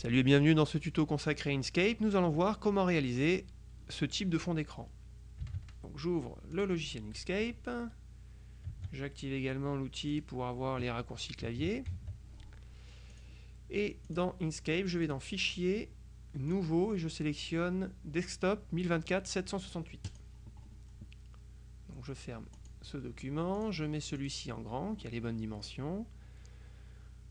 Salut et bienvenue dans ce tuto consacré à Inkscape. Nous allons voir comment réaliser ce type de fond d'écran. J'ouvre le logiciel Inkscape. J'active également l'outil pour avoir les raccourcis clavier. Et dans Inkscape, je vais dans Fichier, Nouveau, et je sélectionne Desktop 1024-768. Donc je ferme ce document, je mets celui-ci en grand, qui a les bonnes dimensions.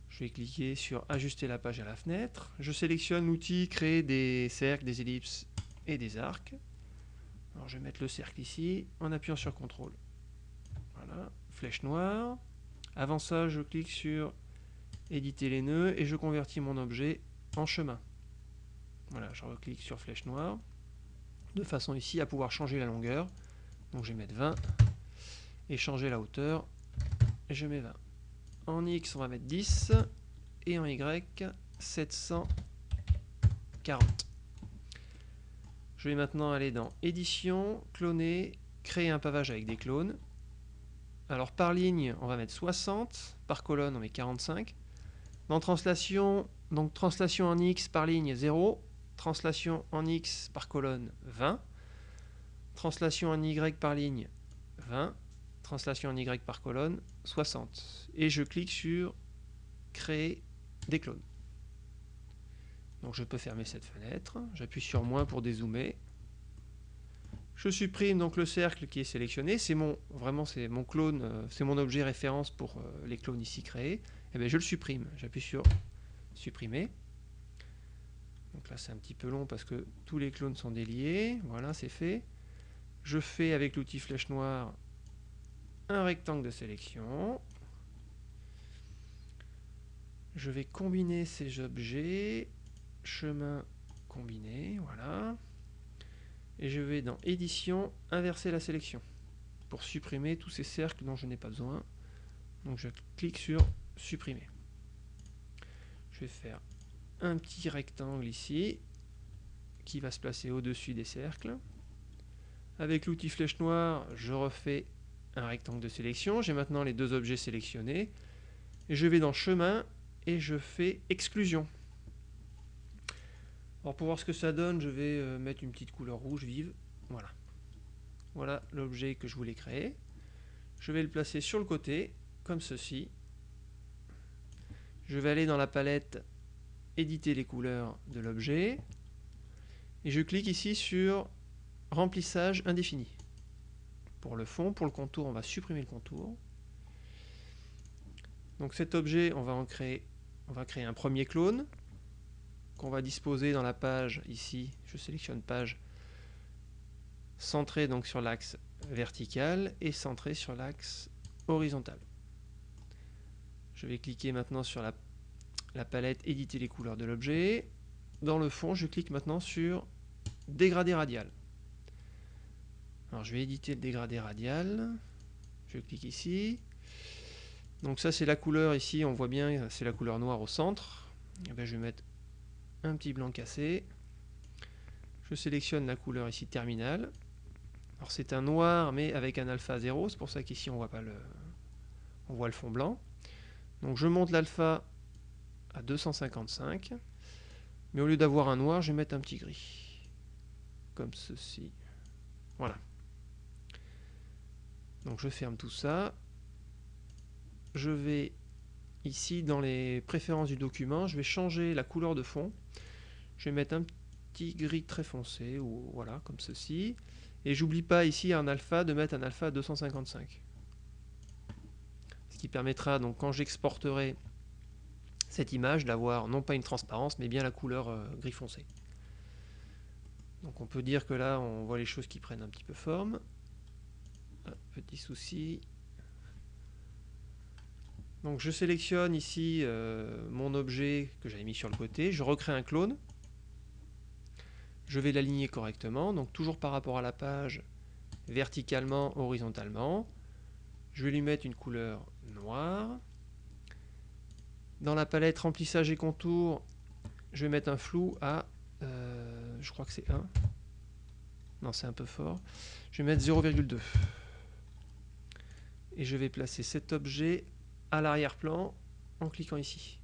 Je vais cliquer sur Ajuster la page à la fenêtre. Je sélectionne l'outil Créer des cercles, des ellipses et des arcs. Alors je vais mettre le cercle ici en appuyant sur CTRL. Voilà, flèche noire. Avant ça, je clique sur Éditer les nœuds et je convertis mon objet en chemin. Voilà, je reclique sur flèche noire de façon ici à pouvoir changer la longueur. Donc je vais mettre 20 et changer la hauteur. Et je mets 20. En X, on va mettre 10. Et en Y, 740. Je vais maintenant aller dans Édition, Cloner, Créer un pavage avec des clones. Alors par ligne, on va mettre 60. Par colonne, on met 45. Dans Translation, donc Translation en X par ligne, 0. Translation en X par colonne, 20. Translation en Y par ligne, 20 translation en Y par colonne, 60. Et je clique sur Créer des clones. Donc je peux fermer cette fenêtre, j'appuie sur moins pour dézoomer. Je supprime donc le cercle qui est sélectionné, c'est mon vraiment c'est mon clone, euh, c'est mon objet référence pour euh, les clones ici créés. Et eh bien je le supprime, j'appuie sur supprimer. Donc là c'est un petit peu long parce que tous les clones sont déliés, voilà c'est fait. Je fais avec l'outil flèche noire un rectangle de sélection. Je vais combiner ces objets, chemin combiné, voilà. Et je vais dans édition, inverser la sélection pour supprimer tous ces cercles dont je n'ai pas besoin. Donc je clique sur supprimer. Je vais faire un petit rectangle ici qui va se placer au-dessus des cercles. Avec l'outil flèche noire, je refais un rectangle de sélection. J'ai maintenant les deux objets sélectionnés. Je vais dans chemin et je fais exclusion. Alors pour voir ce que ça donne, je vais euh, mettre une petite couleur rouge vive. Voilà. Voilà l'objet que je voulais créer. Je vais le placer sur le côté, comme ceci. Je vais aller dans la palette éditer les couleurs de l'objet. Et je clique ici sur remplissage indéfini pour le fond. Pour le contour, on va supprimer le contour. Donc cet objet, on va en créer, un premier clone qu'on va disposer dans la page ici. Je sélectionne page centré donc sur l'axe vertical et centré sur l'axe horizontal. Je vais cliquer maintenant sur la, la palette éditer les couleurs de l'objet. Dans le fond, je clique maintenant sur dégradé radial. Alors je vais éditer le dégradé radial. Je clique ici. Donc ça c'est la couleur ici, on voit bien, c'est la couleur noire au centre. Et eh bien, je vais mettre un petit blanc cassé. Je sélectionne la couleur ici terminale. Alors c'est un noir mais avec un alpha 0, c'est pour ça qu'ici on voit pas le on voit le fond blanc. Donc je monte l'alpha à 255. Mais au lieu d'avoir un noir, je vais mettre un petit gris. Comme ceci. Voilà. Je ferme tout ça. Je vais ici dans les préférences du document, je vais changer la couleur de fond. Je vais mettre un petit gris très foncé, voilà, comme ceci. Et j'oublie pas ici un alpha de mettre un alpha 255. Ce qui permettra donc quand j'exporterai cette image d'avoir non pas une transparence mais bien la couleur euh, gris foncé. Donc on peut dire que là on voit les choses qui prennent un petit peu forme petit souci. Donc je sélectionne ici euh, mon objet que j'avais mis sur le côté, je recrée un clone. Je vais l'aligner correctement, donc toujours par rapport à la page, verticalement, horizontalement. Je vais lui mettre une couleur noire. Dans la palette remplissage et contour, je vais mettre un flou à, euh, je crois que c'est 1. Non, c'est un peu fort. Je vais mettre 0,2 et je vais placer cet objet à l'arrière-plan en cliquant ici.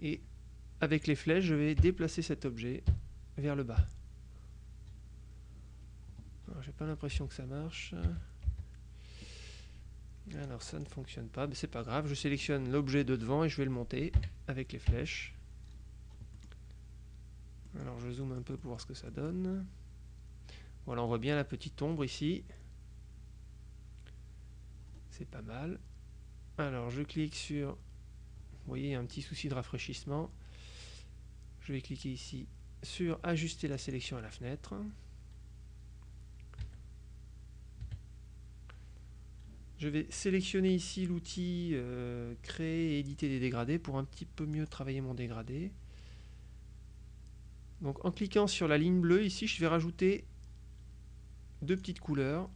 Et avec les flèches, je vais déplacer cet objet vers le bas. J'ai pas l'impression que ça marche. Alors ça ne fonctionne pas, mais c'est pas grave. Je sélectionne l'objet de devant et je vais le monter avec les flèches. Alors je zoome un peu pour voir ce que ça donne. Voilà, on voit bien la petite ombre ici. C'est pas mal. Alors je clique sur... Vous voyez, il y a un petit souci de rafraîchissement. Je vais cliquer ici sur ajuster la sélection à la fenêtre. Je vais sélectionner ici l'outil euh, créer et éditer des dégradés pour un petit peu mieux travailler mon dégradé. Donc en cliquant sur la ligne bleue ici, je vais rajouter deux petites couleurs.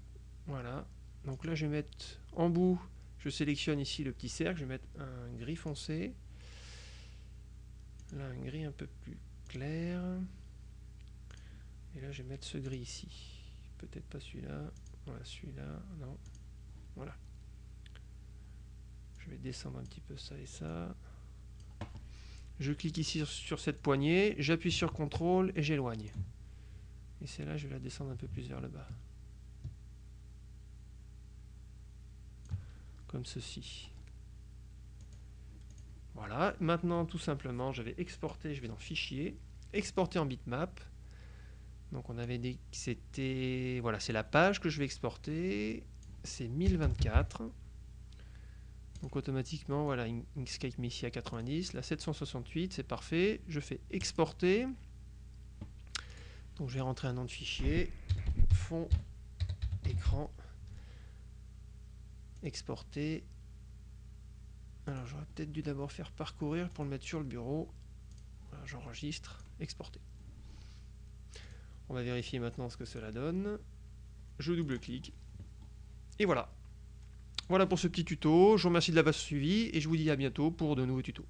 Voilà. Donc là, je vais mettre en bout, je sélectionne ici le petit cercle, je vais mettre un gris foncé. Là, un gris un peu plus clair. Et là, je vais mettre ce gris ici. Peut-être pas celui-là. Voilà, celui-là. Non. Voilà. Je vais descendre un petit peu ça et ça. Je clique ici sur cette poignée, j'appuie sur CTRL et j'éloigne. Et c'est là je vais la descendre un peu plus vers le bas. Ceci. Voilà, maintenant tout simplement je vais exporter, je vais dans Fichier, exporter en bitmap. Donc on avait dit que c'était... Voilà, c'est la page que je vais exporter c'est 1024. Donc automatiquement, voilà, Inkscape à 90. La 768, c'est parfait. Je fais exporter. Donc je vais rentrer un nom de fichier. Fond, exporter. Alors j'aurais peut-être dû d'abord faire parcourir pour le mettre sur le bureau. J'enregistre, exporter. On va vérifier maintenant ce que cela donne. Je double-clique et voilà. Voilà pour ce petit tuto. Je vous remercie de l'avoir suivi et je vous dis à bientôt pour de nouveaux tutos.